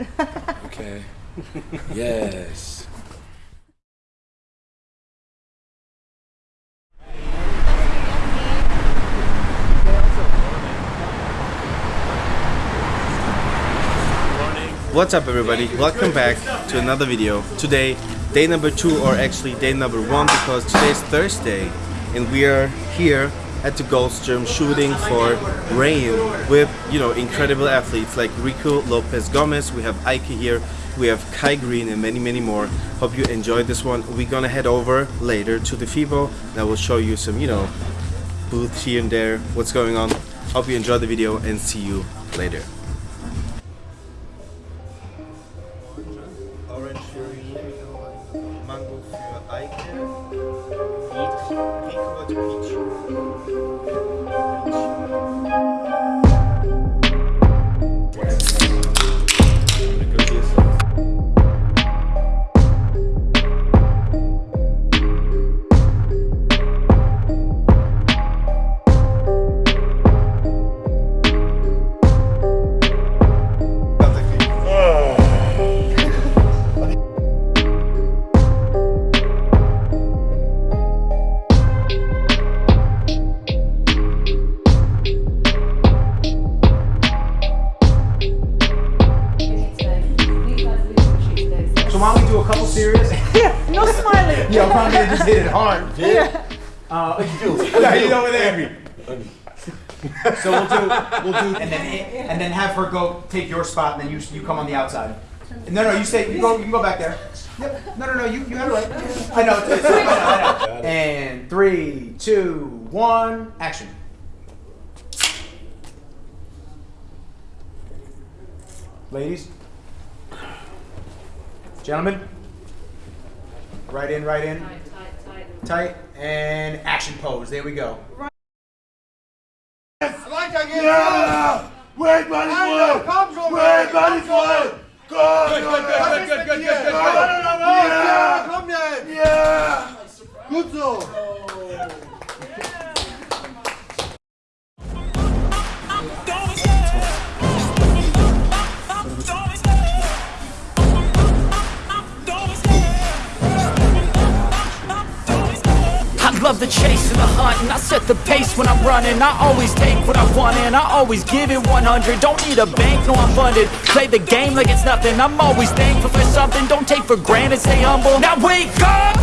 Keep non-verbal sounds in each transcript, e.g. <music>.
<laughs> Okay. yes. What's up everybody? Welcome back to another video. Today, day number two or actually day number one because today's Thursday and we are here at the Goldstrom shooting for rain with, you know, incredible athletes like Rico Lopez Gomez, we have Ike here, we have Kai Greene and many many more. Hope you enjoyed this one. We're gonna head over later to the FIBO and I will show you some, you know, booths here and there, what's going on. Hope you enjoyed the video and see you later. Orange Mango why don't we do a couple serious? No smiling. <laughs> Yo, probably just hit it hard. <laughs> Yeah. Uh, yeah, <laughs> he's over there. So we'll do, we'll do, and then and then have her go take your spot, and then you you come on the outside. No, no, you stay. You go. You can go back there. Yep. No, no, no. You you have it right. I know. It's, it's, I know, I know. And three, two, one, action. Ladies, gentlemen, right in, right in, tight, and action pose. There we go. Yes, Yeah! Wait, buddy, boy! Wait, buddy, boy! Go! Good, good, good, good, good, good, good, good. Yeah! Komm jetzt! Yeah! Gut so! And the hunt and I set the pace when I'm running. I always take what I want and I always give it 100 Don't need a bank, no I'm funded. Play the game like it's nothing. I'm always thankful for something. Don't take for granted, stay humble. Now wake up!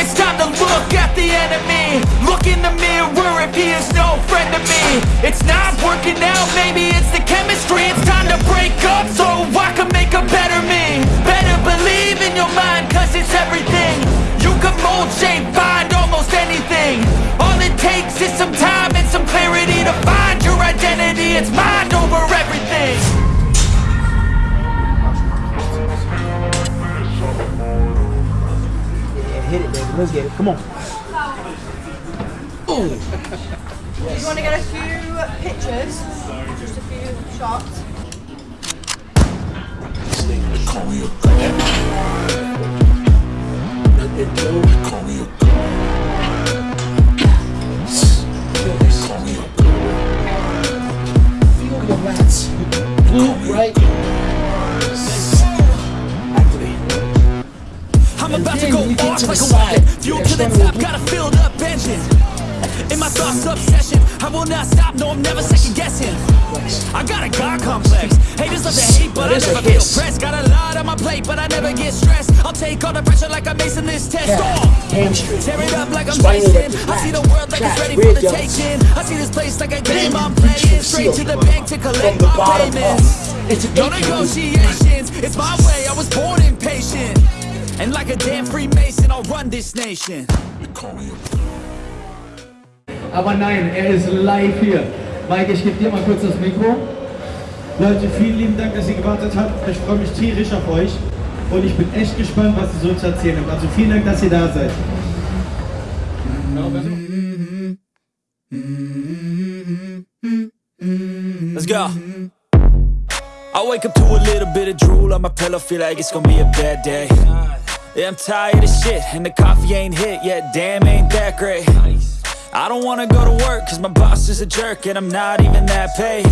It's time to look at the enemy. Look in the mirror if he is no friend to me. It's not working out, maybe it's the chemistry. It's time to break up so I can make a better me. Better believe in your mind cause it's Hit it, baby. Let's get it. Come on. Do you want to get a few pictures? Just a few shots. I'm like a rocket Fuel to the top, got a filled up engine. In my thoughts obsession I will not stop, no I'm never second guessing. I got a God complex Haters love to hate but I never feel pressed. Got a lot on my plate but I never get stressed. I'll take all the pressure like I'm acing this test. Oh! Tear it up like I'm Spinal I see the world like it's ready for the taking. I see this place like a game I'm playing. Straight to the bank to collect my payments up. It's an No negotiations, it's my way, I was born impatient And like a damn Freemason, I'll run this nation Aber nein, er ist live hier. Mike, ich gebe dir mal kurz das Mikro. Leute, vielen lieben Dank, dass ihr gewartet habt. Ich freue mich tierisch auf euch. Und ich bin echt gespannt, was ihr so zu erzählen habt. Also vielen Dank, dass ihr da seid. Let's go. I wake up to a little bit of drool on my pillow, feel like it's gonna be a bad day. Yeah, I'm tired of shit, and the coffee ain't hit yet, damn, ain't that great. I don't wanna go to work, cause my boss is a jerk, and I'm not even that paid.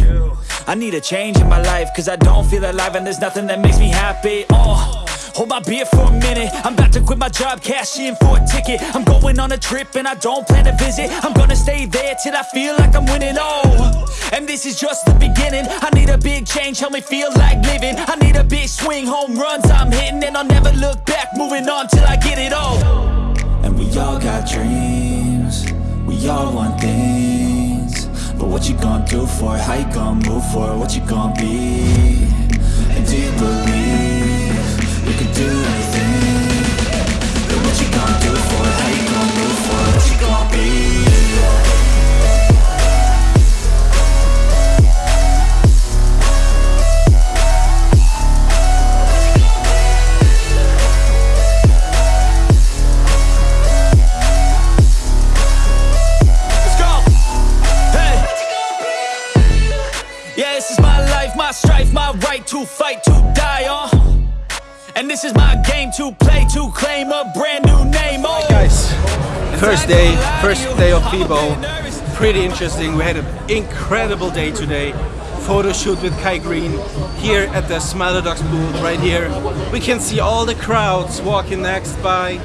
I need a change in my life, cause I don't feel alive and there's nothing that makes me happy. Oh. Hold my beer for a minute. I'm about to quit my job, cash in for a ticket. I'm going on a trip and I don't plan to visit. I'm gonna stay there till I feel like I'm winning. Oh, and this is just the beginning. I need a big change, help me feel like living. I need a big swing, home runs I'm hitting, and I'll never look back. Moving on till I get it all. And we all got dreams. We all want things. But what you gonna do for it? How you gonna move for it? What you gonna be? Strife, my right to fight, to die on. And this is my game to play, to claim a brand new name. Oh. Guys, first day, first day of FIBO. Pretty interesting. We had an incredible day today. Photo shoot with Kai Greene here at the Smilodox booth right here. We can see all the crowds walking next by.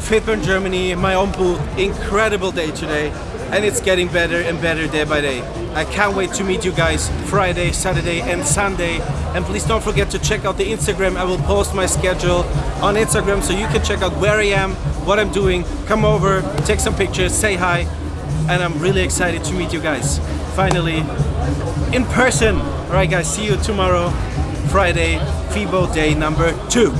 Fitburn Germany, my own booth. Incredible day today. And it's getting better and better day by day. I can't wait to meet you guys Friday, Saturday and Sunday. And please don't forget to check out the Instagram. I will post my schedule on Instagram so you can check out where I am, what I'm doing. Come over, take some pictures, say hi. And I'm really excited to meet you guys. Finally, in person. Alright guys, see you tomorrow, Friday, FIBO day number two.